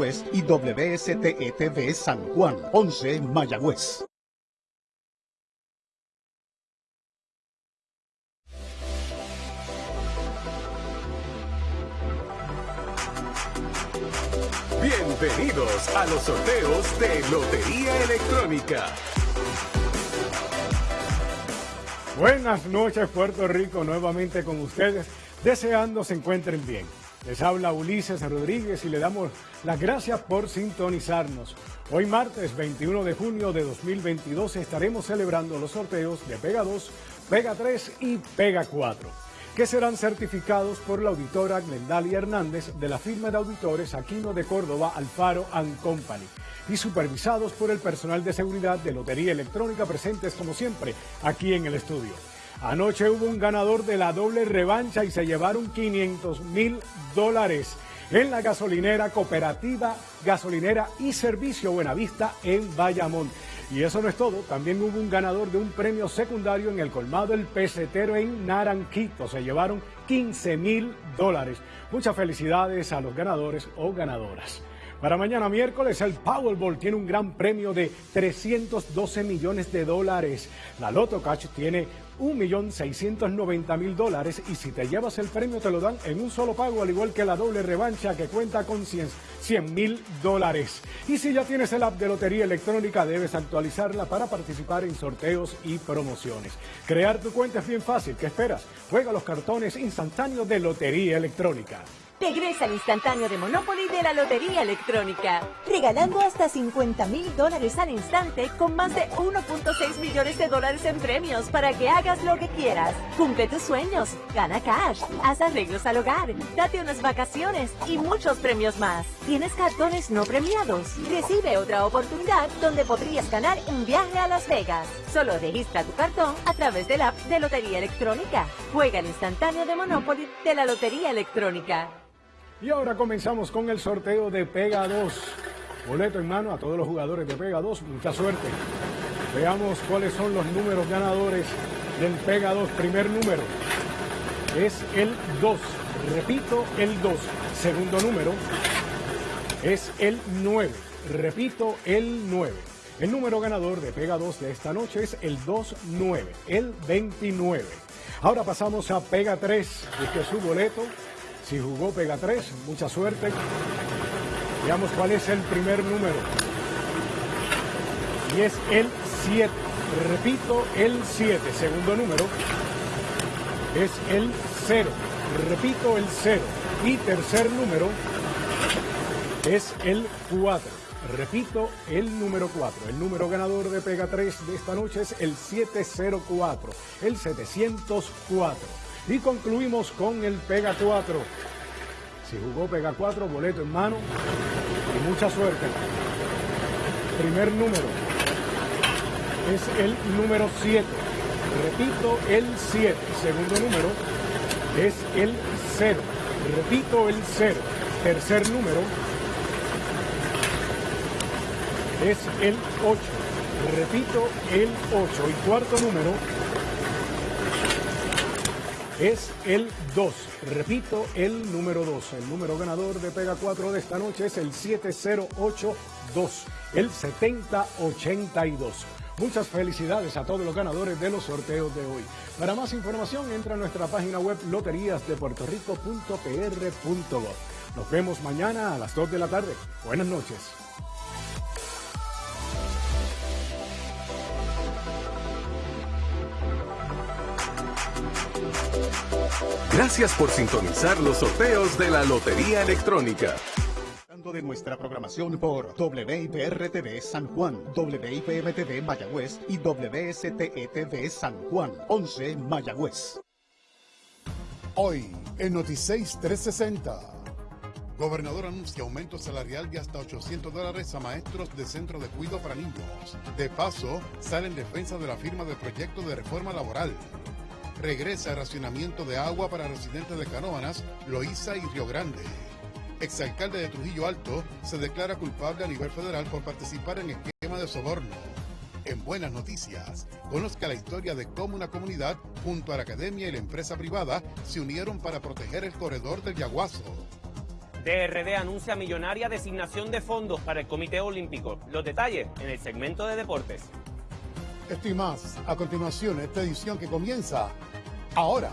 Mayagüez y WSTETV San Juan, 11 Mayagüez. Bienvenidos a los sorteos de Lotería Electrónica. Buenas noches Puerto Rico, nuevamente con ustedes, deseando se encuentren bien. Les habla Ulises Rodríguez y le damos las gracias por sintonizarnos. Hoy martes 21 de junio de 2022 estaremos celebrando los sorteos de Pega 2, Pega 3 y Pega 4 que serán certificados por la auditora Glendalia Hernández de la firma de auditores Aquino de Córdoba Alfaro Company y supervisados por el personal de seguridad de Lotería Electrónica presentes como siempre aquí en el estudio. Anoche hubo un ganador de la doble revancha y se llevaron 500 mil dólares en la gasolinera cooperativa, gasolinera y servicio Buenavista en Bayamón. Y eso no es todo, también hubo un ganador de un premio secundario en el colmado El Pesetero en Naranquito. Se llevaron 15 mil dólares. Muchas felicidades a los ganadores o ganadoras. Para mañana miércoles el Powerball tiene un gran premio de 312 millones de dólares. La Loto Cash tiene 1.690.000 dólares y si te llevas el premio te lo dan en un solo pago, al igual que la doble revancha que cuenta con 100 mil dólares. Y si ya tienes el app de Lotería Electrónica, debes actualizarla para participar en sorteos y promociones. Crear tu cuenta es bien fácil. ¿Qué esperas? Juega los cartones instantáneos de Lotería Electrónica. Regresa al instantáneo de Monopoly de la Lotería Electrónica, regalando hasta 50 mil dólares al instante con más de 1.6 millones de dólares en premios para que hagas lo que quieras. Cumple tus sueños, gana cash, haz arreglos al hogar, date unas vacaciones y muchos premios más. ¿Tienes cartones no premiados? Recibe otra oportunidad donde podrías ganar un viaje a Las Vegas. Solo registra tu cartón a través del app de Lotería Electrónica. Juega el instantáneo de Monopoly de la Lotería Electrónica. Y ahora comenzamos con el sorteo de Pega 2. Boleto en mano a todos los jugadores de Pega 2. Mucha suerte. Veamos cuáles son los números ganadores del Pega 2. Primer número es el 2. Repito, el 2. Segundo número es el 9. Repito, el 9. El número ganador de Pega 2 de esta noche es el 2-9, el 29. Ahora pasamos a Pega 3. Este es su boleto si jugó pega 3, mucha suerte. Veamos cuál es el primer número. Y es el 7. Repito, el 7. Segundo número es el 0. Repito, el 0. Y tercer número es el 4. Repito, el número 4. El número ganador de Pega 3 de esta noche es el 704, el 704. Y concluimos con el Pega 4. Si jugó Pega 4, boleto en mano y mucha suerte. Primer número es el número 7. Repito, el 7. Segundo número es el 0. Repito, el 0. Tercer número es el 8. Repito, el 8. Y cuarto número es el 2. Repito, el número 2. El número ganador de Pega 4 de esta noche es el 7082, el 7082. Muchas felicidades a todos los ganadores de los sorteos de hoy. Para más información, entra a nuestra página web loteríasdepuertorico.pr.gov. Nos vemos mañana a las 2 de la tarde. Buenas noches. Gracias por sintonizar los sorteos de la Lotería Electrónica de nuestra programación por WIPR-TV San Juan, WIPM-TV Mayagüez y WSTETV San Juan, 11 Mayagüez. Hoy, en Noticias 360. Gobernador anuncia aumento salarial de hasta 800 dólares a maestros de centro de cuidado para niños. De paso, sale en defensa de la firma de proyecto de reforma laboral regresa racionamiento de agua para residentes de Canóvanas, Loíza y Río Grande. Exalcalde de Trujillo Alto se declara culpable a nivel federal por participar en esquema de soborno. En buenas noticias, conozca la historia de cómo una comunidad, junto a la academia y la empresa privada, se unieron para proteger el corredor del Yaguazo. DRD anuncia millonaria designación de fondos para el Comité Olímpico. Los detalles en el segmento de deportes. Esto más a continuación, esta edición que comienza ahora.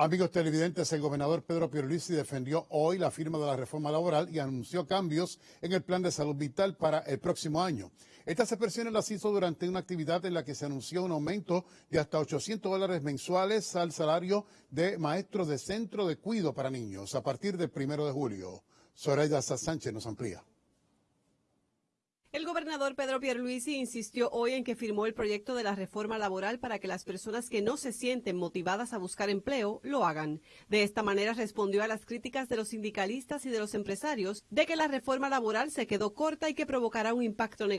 Amigos televidentes, el gobernador Pedro Pierluisi defendió hoy la firma de la reforma laboral y anunció cambios en el plan de salud vital para el próximo año. Estas expresiones las hizo durante una actividad en la que se anunció un aumento de hasta 800 dólares mensuales al salario de maestros de centro de cuido para niños a partir del primero de julio. Soraya Sánchez nos amplía. El gobernador Pedro Pierluisi insistió hoy en que firmó el proyecto de la reforma laboral para que las personas que no se sienten motivadas a buscar empleo lo hagan. De esta manera respondió a las críticas de los sindicalistas y de los empresarios de que la reforma laboral se quedó corta y que provocará un impacto negativo